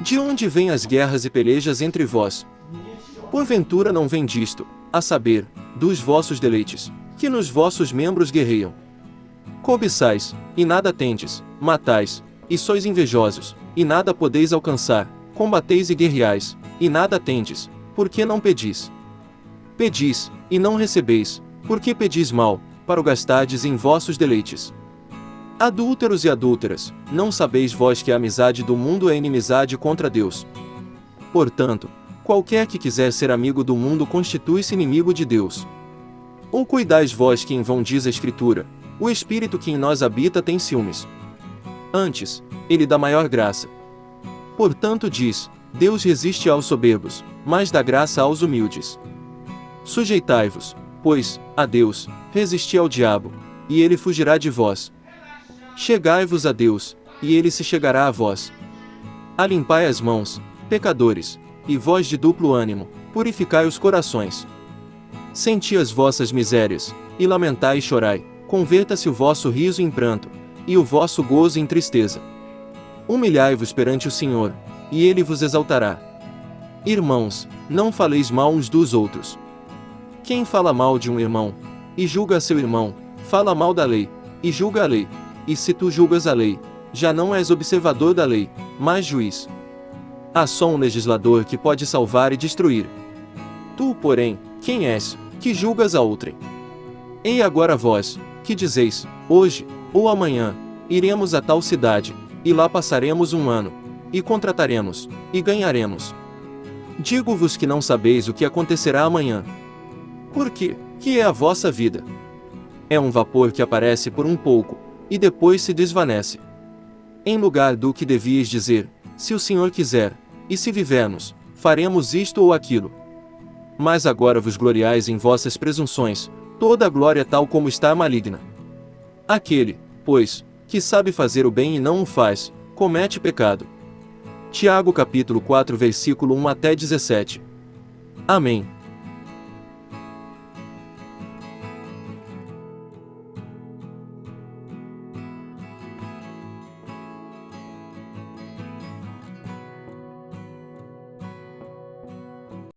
De onde vêm as guerras e pelejas entre vós? Porventura não vem disto, a saber, dos vossos deleites, que nos vossos membros guerreiam. Cobiçais, e nada tendes, matais, e sois invejosos, e nada podeis alcançar, combateis e guerreais, e nada tendes, porque não pedis. Pedis, e não recebeis, porque pedis mal, para o gastardes em vossos deleites. Adúlteros e adúlteras, não sabeis vós que a amizade do mundo é inimizade contra Deus. Portanto, qualquer que quiser ser amigo do mundo constitui-se inimigo de Deus. Ou cuidais vós que em vão diz a Escritura, o Espírito que em nós habita tem ciúmes. Antes, ele dá maior graça. Portanto diz, Deus resiste aos soberbos, mas dá graça aos humildes. Sujeitai-vos, pois, a Deus, resisti ao diabo, e ele fugirá de vós. Chegai-vos a Deus, e ele se chegará a vós. Alimpai as mãos, pecadores, e vós de duplo ânimo, purificai os corações. Senti as vossas misérias, e lamentai e chorai, converta-se o vosso riso em pranto, e o vosso gozo em tristeza. Humilhai-vos perante o Senhor, e ele vos exaltará. Irmãos, não faleis mal uns dos outros. Quem fala mal de um irmão, e julga seu irmão, fala mal da lei, e julga a lei. E se tu julgas a lei, já não és observador da lei, mas juiz. Há só um legislador que pode salvar e destruir. Tu, porém, quem és, que julgas a outrem? Ei agora vós, que dizeis, hoje, ou amanhã, iremos a tal cidade, e lá passaremos um ano, e contrataremos, e ganharemos. Digo-vos que não sabeis o que acontecerá amanhã. Por quê? Que é a vossa vida? É um vapor que aparece por um pouco, e depois se desvanece. Em lugar do que devias dizer, se o Senhor quiser, e se vivermos, faremos isto ou aquilo. Mas agora vos gloriais em vossas presunções, toda a glória tal como está maligna. Aquele, pois, que sabe fazer o bem e não o faz, comete pecado. Tiago capítulo 4 versículo 1 até 17. Amém.